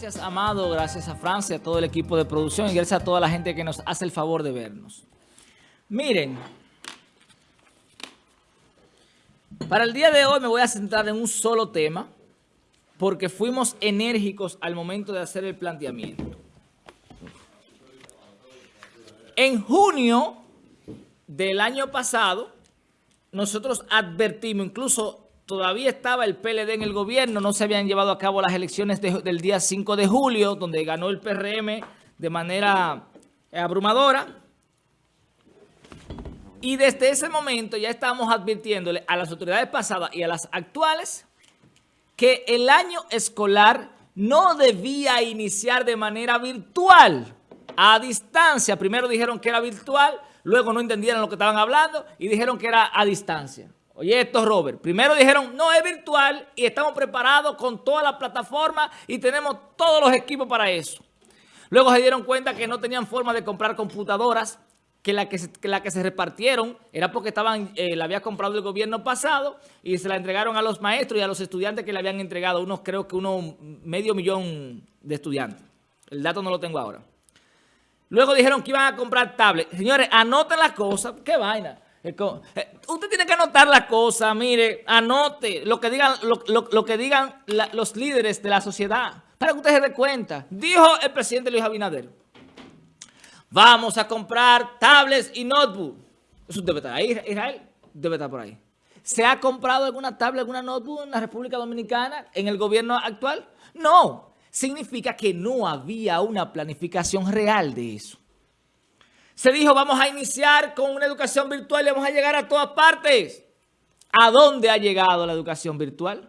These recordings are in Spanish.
Gracias, Amado, gracias a Francia, a todo el equipo de producción y gracias a toda la gente que nos hace el favor de vernos. Miren, para el día de hoy me voy a centrar en un solo tema porque fuimos enérgicos al momento de hacer el planteamiento. En junio del año pasado, nosotros advertimos, incluso todavía estaba el PLD en el gobierno, no se habían llevado a cabo las elecciones del día 5 de julio, donde ganó el PRM de manera abrumadora. Y desde ese momento ya estamos advirtiéndole a las autoridades pasadas y a las actuales que el año escolar no debía iniciar de manera virtual, a distancia. Primero dijeron que era virtual, luego no entendieron lo que estaban hablando y dijeron que era a distancia. Oye esto, Robert. Primero dijeron, no, es virtual y estamos preparados con toda la plataforma y tenemos todos los equipos para eso. Luego se dieron cuenta que no tenían forma de comprar computadoras, que la que se, la que se repartieron era porque estaban, eh, la había comprado el gobierno pasado y se la entregaron a los maestros y a los estudiantes que le habían entregado, unos creo que unos medio millón de estudiantes. El dato no lo tengo ahora. Luego dijeron que iban a comprar tablets. Señores, anoten las cosas. ¿Qué vaina? Eh, usted tiene que anotar la cosa, mire, anote lo que digan, lo, que digan los líderes de la sociedad, para que usted se dé cuenta. Dijo el presidente Luis Abinader, vamos a comprar tablets y notebook. Eso debe estar ahí, Israel, debe estar por ahí. ¿Se ha comprado alguna tablet, alguna notebook en la República Dominicana, en el gobierno actual? No, significa que no había una planificación real de eso. Se dijo, vamos a iniciar con una educación virtual y vamos a llegar a todas partes. ¿A dónde ha llegado la educación virtual?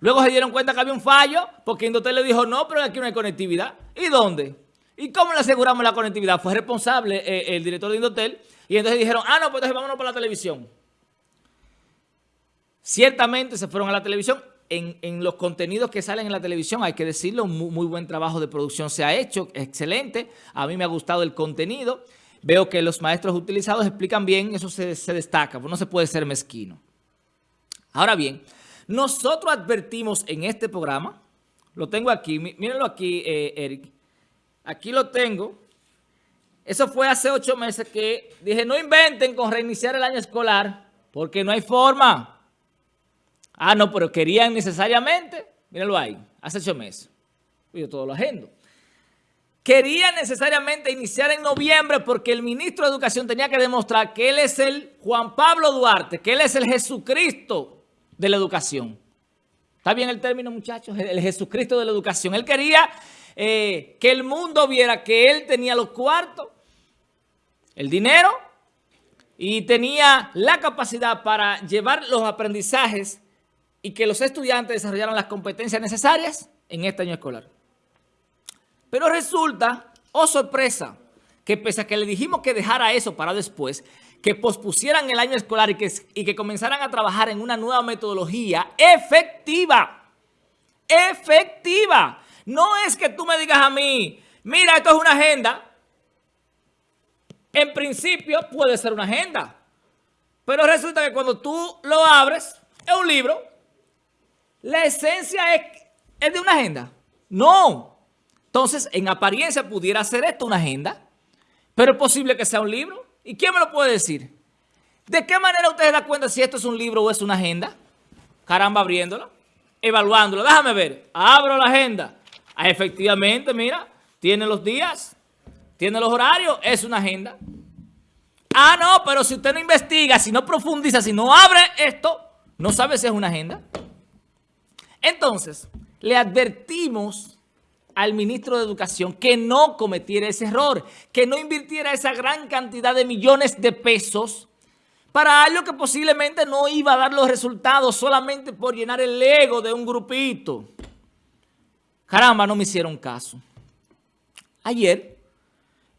Luego se dieron cuenta que había un fallo porque Indotel le dijo, no, pero aquí no hay conectividad. ¿Y dónde? ¿Y cómo le aseguramos la conectividad? Fue responsable eh, el director de Indotel y entonces dijeron, ah, no, pues entonces vámonos por la televisión. Ciertamente se fueron a la televisión. En, los contenidos que salen en la televisión, hay que decirlo, muy, muy buen trabajo de producción se ha hecho, excelente. A mí me ha gustado el contenido. Veo que los maestros utilizados explican bien, eso se, destaca, pues no se puede ser mezquino. Ahora bien, nosotros advertimos en este programa, lo tengo aquí, mírenlo aquí, eh, Eric, aquí lo tengo, eso fue hace ocho meses que dije, no inventen con reiniciar el año escolar, porque no hay forma. Ah, no, pero querían necesariamente, mírenlo ahí, hace ocho meses. Yo todo lo agendo quería necesariamente iniciar en noviembre porque el ministro de Educación tenía que demostrar que él es el Juan Pablo Duarte, que él es el Jesucristo de la educación. ¿Está bien el término, muchachos? El Jesucristo de la educación. Él quería eh, que el mundo viera que él tenía los cuartos, el dinero y tenía la capacidad para llevar los aprendizajes y que los estudiantes desarrollaran las competencias necesarias en este año escolar. Pero resulta, oh sorpresa, que pese a que le dijimos que dejara eso para después, que pospusieran el año escolar y que, y que comenzaran a trabajar en una nueva metodología efectiva. Efectiva. No es que tú me digas a mí, mira, esto es una agenda. En principio puede ser una agenda. Pero resulta que cuando tú lo abres, es un libro. La esencia es, es de una agenda. No. Entonces, en apariencia pudiera ser esto una agenda, pero es posible que sea un libro. ¿Y quién me lo puede decir? ¿De qué manera usted se da cuenta si esto es un libro o es una agenda? Caramba, abriéndola, evaluándola. Déjame ver. Abro la agenda. Ah, efectivamente, mira, tiene los días, tiene los horarios, es una agenda. Ah, no, pero si usted no investiga, si no profundiza, si no abre esto, no sabe si es una agenda. Entonces, le advertimos al ministro de Educación que no cometiera ese error, que no invirtiera esa gran cantidad de millones de pesos para algo que posiblemente no iba a dar los resultados solamente por llenar el ego de un grupito. Caramba, no me hicieron caso. Ayer,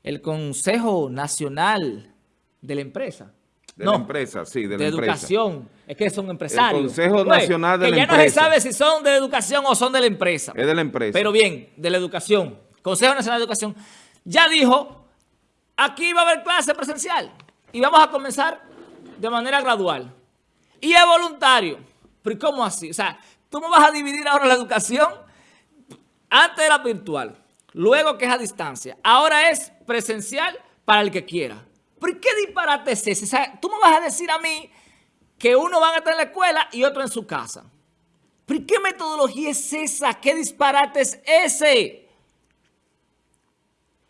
el Consejo Nacional de la Empresa de la empresa, sí, de la de educación. Es que son empresarios. El Consejo Nacional de la Empresa. Que ya no se sabe si son de educación o son de la empresa. Es de la empresa. Pero bien, de la educación. Consejo Nacional de Educación ya dijo, aquí va a haber clase presencial. Y vamos a comenzar de manera gradual. Y es voluntario. ¿Pero cómo así? O sea, tú me vas a dividir ahora la educación. Antes era virtual, luego que es a distancia, ahora es presencial para el que quiera. ¿Por qué disparate es ese? O sea, tú me vas a decir a mí que uno va a estar en la escuela y otro en su casa. ¿Pero qué metodología es esa? ¿Qué disparate es ese?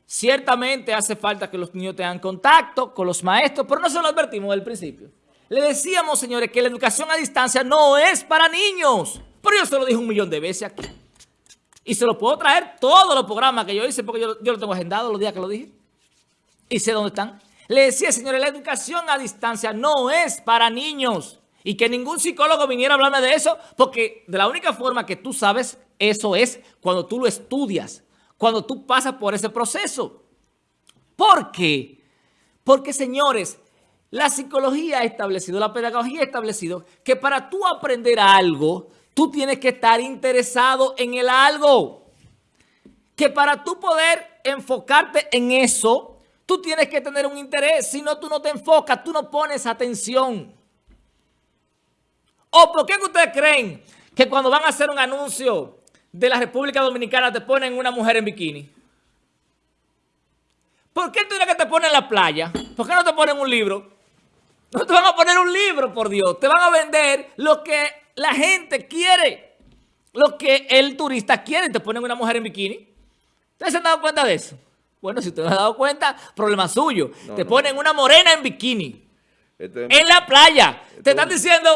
Ciertamente hace falta que los niños tengan contacto con los maestros, pero no se lo advertimos del principio. Le decíamos, señores, que la educación a distancia no es para niños. Pero yo se lo dije un millón de veces aquí. Y se lo puedo traer todos los programas que yo hice, porque yo, yo lo tengo agendado los días que lo dije. Y sé dónde están. Le decía, señores, la educación a distancia no es para niños. Y que ningún psicólogo viniera a hablarme de eso, porque de la única forma que tú sabes eso es cuando tú lo estudias, cuando tú pasas por ese proceso. ¿Por qué? Porque, señores, la psicología ha establecido, la pedagogía ha establecido que para tú aprender algo, tú tienes que estar interesado en el algo. Que para tú poder enfocarte en eso, tú tienes que tener un interés. Si no, tú no te enfocas, tú no pones atención. ¿O por qué ustedes creen que cuando van a hacer un anuncio de la República Dominicana te ponen una mujer en bikini? ¿Por qué tú dices que te ponen en la playa? ¿Por qué no te ponen un libro? No te van a poner un libro, por Dios. Te van a vender lo que la gente quiere. Lo que el turista quiere. Te ponen una mujer en bikini. ¿Ustedes se han dado cuenta de eso? Bueno, si te has dado cuenta, problema suyo. te ponen una morena en bikini. en la playa. te están diciendo,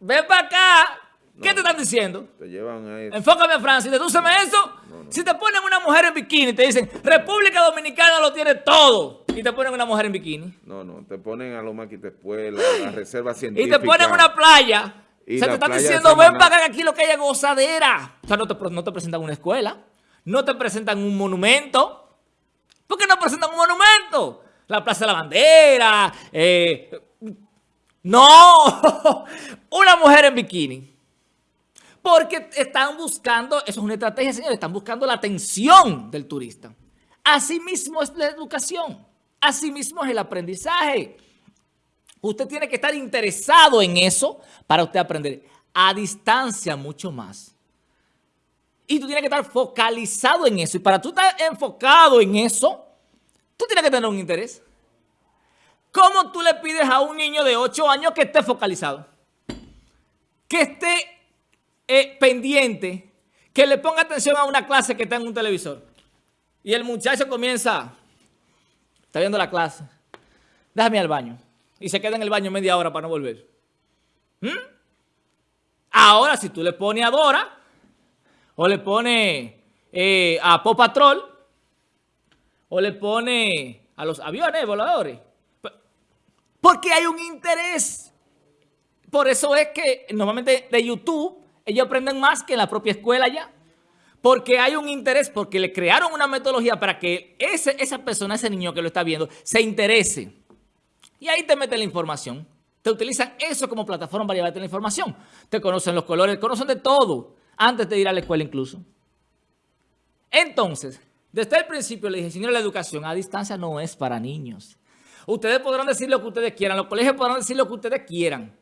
ven para acá. ¿Qué te están diciendo? Te llevan a eso. Enfócame a Francia. Dedúceme eso. Si te ponen una mujer en bikini, te dicen, República Dominicana lo tiene todo. Y te ponen una mujer en bikini. No, no. Te ponen a Loma Quitespuela, a la reserva científica. Y te ponen una playa. o sea, te están diciendo, ven para acá, aquí lo que haya gozadera. O sea, no te, no te presentan una escuela. No te presentan un monumento. ¿Por qué no presentan un monumento? La Plaza de la Bandera. Eh, no, una mujer en bikini. Porque están buscando, eso es una estrategia, señores, están buscando la atención del turista. Asimismo es la educación. Asimismo es el aprendizaje. Usted tiene que estar interesado en eso para usted aprender. A distancia mucho más. Y tú tienes que estar focalizado en eso. Y para tú estar enfocado en eso, tú tienes que tener un interés. ¿Cómo tú le pides a un niño de 8 años que esté focalizado? Que esté eh, pendiente, que le ponga atención a una clase que está en un televisor. Y el muchacho comienza, está viendo la clase, déjame al baño. Y se queda en el baño media hora para no volver. ¿Mm? Ahora, si tú le pones a Dora, o le pone eh, a Pop Patrol, o le pone a los aviones voladores. Porque hay un interés. Por eso es que normalmente de YouTube ellos aprenden más que en la propia escuela ya. Porque hay un interés, porque le crearon una metodología para que ese, esa persona, ese niño que lo está viendo, se interese. Y ahí te meten la información. Te utilizan eso como plataforma para llevarte la información. Te conocen los colores, conocen de todo antes de ir a la escuela incluso. Entonces, desde el principio le dije, señor, la educación a distancia no es para niños. Ustedes podrán decir lo que ustedes quieran, los colegios podrán decir lo que ustedes quieran,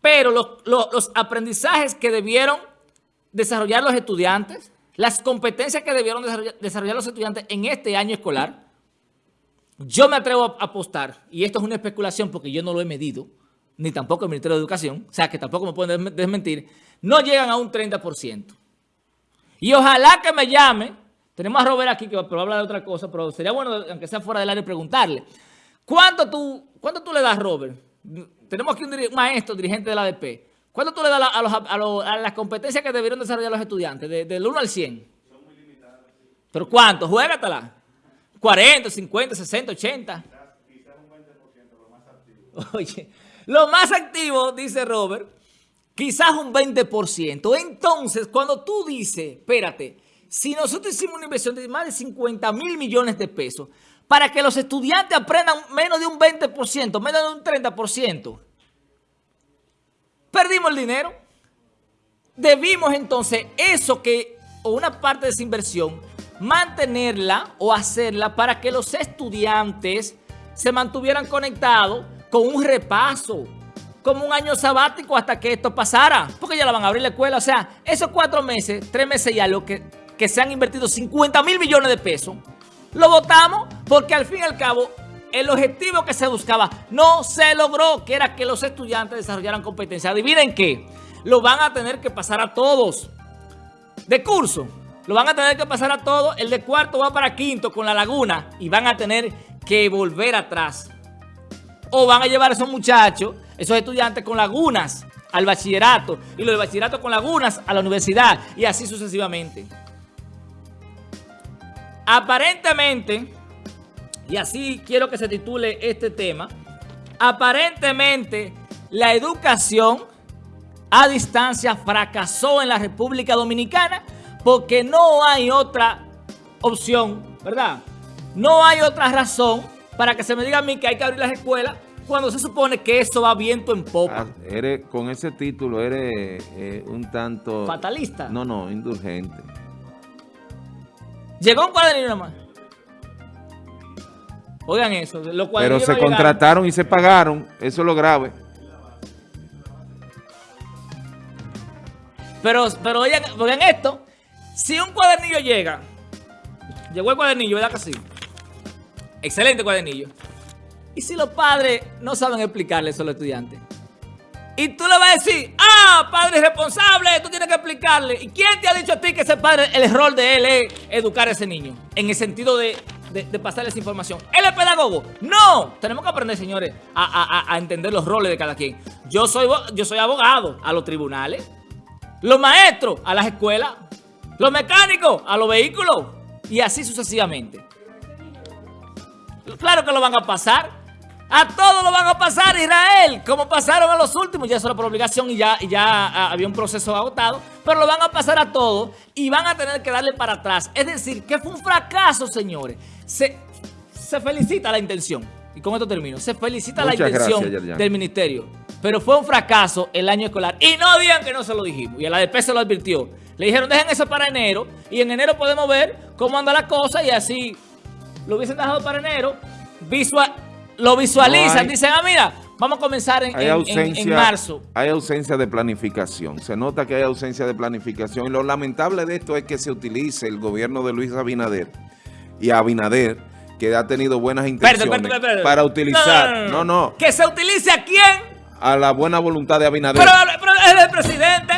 pero los, aprendizajes que debieron desarrollar los estudiantes, las competencias que debieron desarrollar, los estudiantes en este año escolar, yo me atrevo a apostar, y esto es una especulación porque yo no lo he medido, ni tampoco el Ministerio de Educación, o sea que tampoco me pueden desmentir, no llegan a un 30%. Y ojalá que me llame, tenemos a Robert aquí que va a hablar de otra cosa, pero sería bueno, aunque sea fuera del área, preguntarle, ¿cuánto tú, cuánto tú le das, Robert? Tenemos aquí un, maestro, dirigente de la ADP. ¿Cuánto tú le das a, las competencias que debieron desarrollar los estudiantes? del 1 al 100. Son muy limitadas. ¿Pero cuánto? Juégatela. 40, 50, 60, 80. Quizás un 20%, lo más activo. Oye, lo más activo, dice Robert, quizás un 20%. Entonces, cuando tú dices, espérate, si nosotros hicimos una inversión de más de 50 mil millones de pesos para que los estudiantes aprendan menos de un 20%, menos de un 30%, perdimos el dinero. Debimos entonces eso que, o una parte de esa inversión, mantenerla o hacerla para que los estudiantes se mantuvieran conectados con un repaso, como un año sabático hasta que esto pasara, porque ya la van a abrir la escuela. O sea, esos cuatro meses, tres meses ya, lo que que se han invertido 50 mil millones de pesos, lo votamos porque al fin y al cabo el objetivo que se buscaba no se logró, que era que los estudiantes desarrollaran competencia. Adivinen qué, lo van a tener que pasar a todos de curso. Lo van a tener que pasar a todos. El de cuarto va para quinto con la laguna y van a tener que volver atrás. O van a llevar a esos muchachos, esos estudiantes con lagunas al bachillerato y los de bachillerato con lagunas a la universidad y así sucesivamente. Aparentemente, y así quiero que se titule este tema, aparentemente la educación a distancia fracasó en la República Dominicana porque no hay otra opción, ¿verdad? No hay otra razón para que se me diga a mí que hay que abrir las escuelas cuando se supone que eso va viento en popa. Ah, eres, con ese título eres eh, un tanto... ¿Fatalista? No, no, indulgente. Llegó un cuadernillo nomás. Oigan eso, los Pero se contrataron y se pagaron, eso es lo grave. Pero, pero oigan, oigan esto, si un cuadernillo llega, llegó el cuadernillo, ¿verdad que sí? Excelente cuadernillo. ¿Y si los padres no saben explicarle eso a los estudiantes? Y tú le vas a decir, ah, padre responsable, tú tienes que explicarle. ¿Y quién te ha dicho a ti que ese padre, el error de él es educar a ese niño? En el sentido de, de, pasarle esa información. ¿Él es pedagogo? No. Tenemos que aprender, señores, a, entender los roles de cada quien. Yo soy, yo soy abogado a los tribunales. Los maestros a las escuelas. Los mecánicos a los vehículos. Y así sucesivamente. Claro que lo van a pasar. A todos lo van a pasar, Israel, como pasaron a los últimos. Ya eso era por obligación y ya, ya ah, había un proceso agotado. Pero lo van a pasar a todos y van a tener que darle para atrás. Es decir, que fue un fracaso, señores. Se, se felicita la intención. Y con esto termino. Se felicita la intención del ministerio. Pero fue un fracaso el año escolar. Y no digan que no se lo dijimos. Y el ADP se lo advirtió. Le dijeron, dejen eso para enero. Y en enero podemos ver cómo anda la cosa. Y así lo hubiesen dejado para enero. Visual lo visualizan, dicen, ah, mira, vamos a comenzar en, marzo. Hay ausencia de planificación, se nota que hay ausencia de planificación y lo lamentable de esto es que se utilice el gobierno de Luis Abinader y Abinader, que ha tenido buenas intenciones para utilizar, no, no, ¿Que se utilice a quién? A la buena voluntad de Abinader. Pero, pero es el presidente.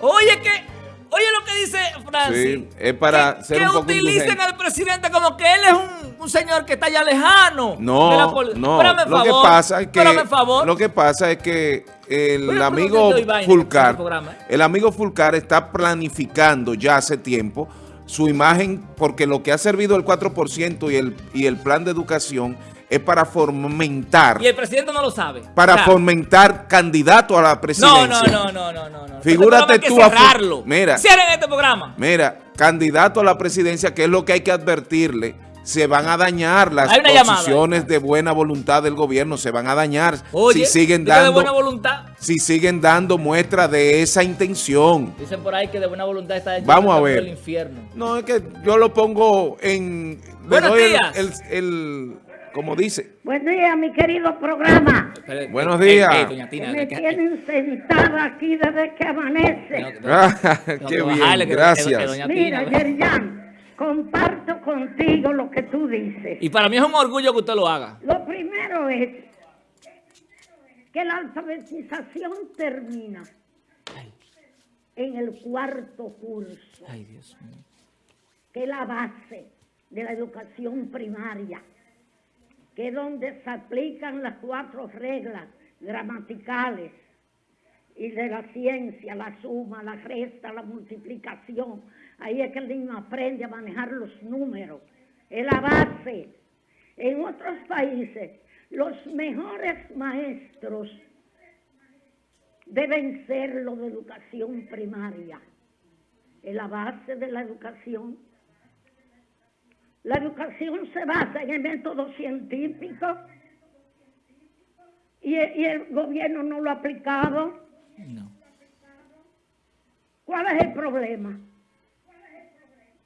Oye, que Oye lo que dice Francis. Sí, es para ser un poco Que utilicen al presidente como que él es un, señor que está ya lejano. No, no. lo que pasa es que, Lo que pasa es que el amigo Fulcar, ¿eh? el amigo Fulcar está planificando ya hace tiempo su imagen porque lo que ha servido el 4% y el, y el plan de educación es para fomentar. Y el presidente no lo sabe. Para fomentar candidato a la presidencia. No, no, no, no, no. no. Figúrate este tú. a cerrarlo. Mira. Cierren este programa. Mira, candidato a la presidencia, que es lo que hay que advertirle. Se van a dañar las posiciones de buena voluntad del gobierno, se van a dañar si siguen dando de buena voluntad. si siguen dando muestra de esa intención. Dicen por ahí que de buena voluntad está Vamos a ver. el infierno. No, es que yo lo pongo en Buenos días. el como dice. Buen día, mi querido programa. Buenos días. me tienen sentada aquí desde que amanece. qué bien, gracias. Mira, Yerian, comparto contigo lo que tú dices. Y para mí es un orgullo que usted lo haga. Lo primero es que la alfabetización termina en el cuarto curso. Ay, Dios mío. Que es la base de la educación primaria que es donde se aplican las cuatro reglas gramaticales y de la ciencia, la suma, la resta, la multiplicación. Ahí es que el niño aprende a manejar los números. Es la base. En otros países, los mejores maestros deben ser los de educación primaria. Es la base de la educación la educación se basa en el método científico y, el gobierno no lo ha aplicado. No. ¿Cuál es el problema?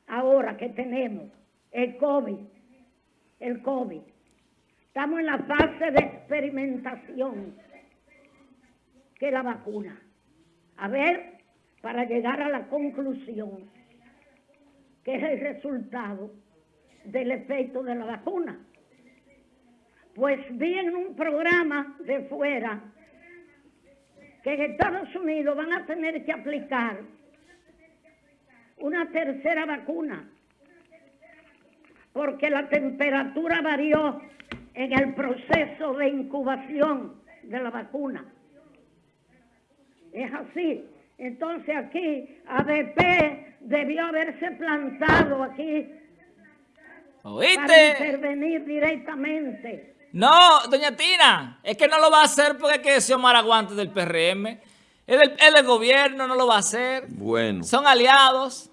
Ahora que tenemos el COVID, el COVID, estamos en la fase de experimentación, que es la vacuna. A ver, para llegar a la conclusión que es el resultado del efecto de la vacuna. Pues vi en un programa de fuera que en Estados Unidos van a tener que aplicar una tercera vacuna porque la temperatura varió en el proceso de incubación de la vacuna. Es así. Entonces aquí ADP debió haberse plantado aquí para intervenir directamente. No, doña Tina, es que no lo va a hacer porque es que ese Omar aguante del PRM. Es del, el gobierno, no lo va a hacer. Bueno. Son aliados.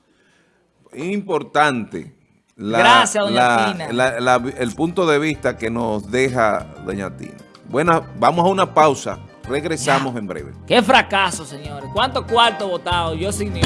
Importante. Gracias, doña Tina. el punto de vista que nos deja doña Tina. Bueno, vamos a una pausa. Regresamos en breve. Qué fracaso, señores. ¿Cuántos cuartos votados? Yo sin ni